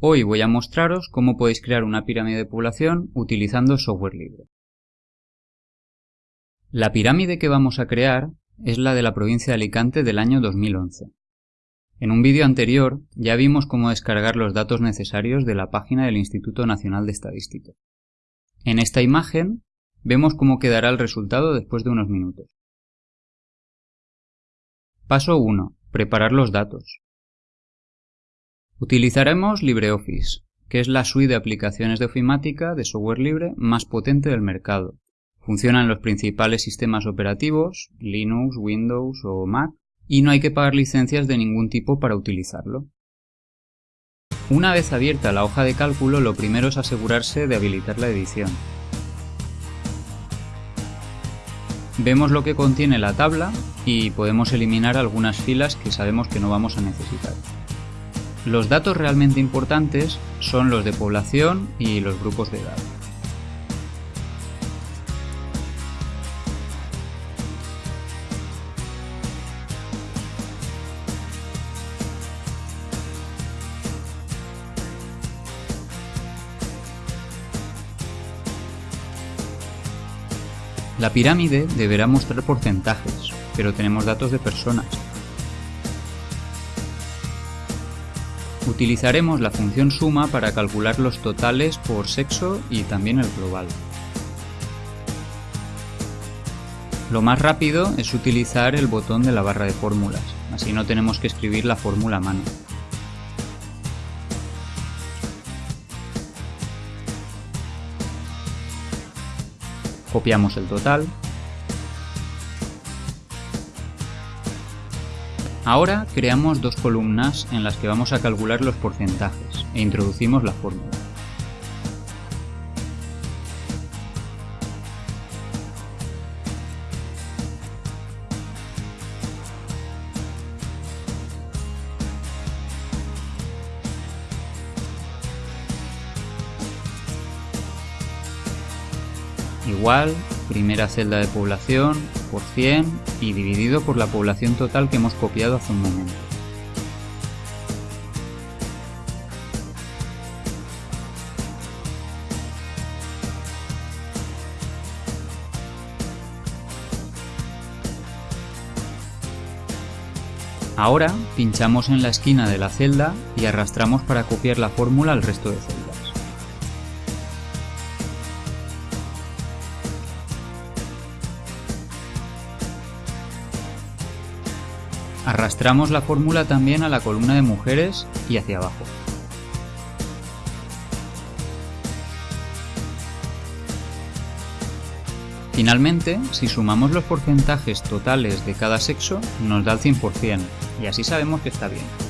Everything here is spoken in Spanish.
Hoy voy a mostraros cómo podéis crear una pirámide de población utilizando software libre. La pirámide que vamos a crear es la de la provincia de Alicante del año 2011. En un vídeo anterior ya vimos cómo descargar los datos necesarios de la página del Instituto Nacional de Estadística. En esta imagen vemos cómo quedará el resultado después de unos minutos. Paso 1. Preparar los datos. Utilizaremos LibreOffice, que es la suite de aplicaciones de ofimática de software libre más potente del mercado. Funciona en los principales sistemas operativos, Linux, Windows o Mac, y no hay que pagar licencias de ningún tipo para utilizarlo. Una vez abierta la hoja de cálculo, lo primero es asegurarse de habilitar la edición. Vemos lo que contiene la tabla y podemos eliminar algunas filas que sabemos que no vamos a necesitar. Los datos realmente importantes son los de población y los grupos de edad. La pirámide deberá mostrar porcentajes, pero tenemos datos de personas, Utilizaremos la función suma para calcular los totales por sexo y también el global. Lo más rápido es utilizar el botón de la barra de fórmulas, así no tenemos que escribir la fórmula a mano. Copiamos el total Ahora creamos dos columnas en las que vamos a calcular los porcentajes e introducimos la fórmula. Igual, primera celda de población, por 100 y dividido por la población total que hemos copiado hace un momento. Ahora pinchamos en la esquina de la celda y arrastramos para copiar la fórmula al resto de celdas. Arrastramos la fórmula también a la columna de mujeres y hacia abajo. Finalmente, si sumamos los porcentajes totales de cada sexo, nos da el 100%, y así sabemos que está bien.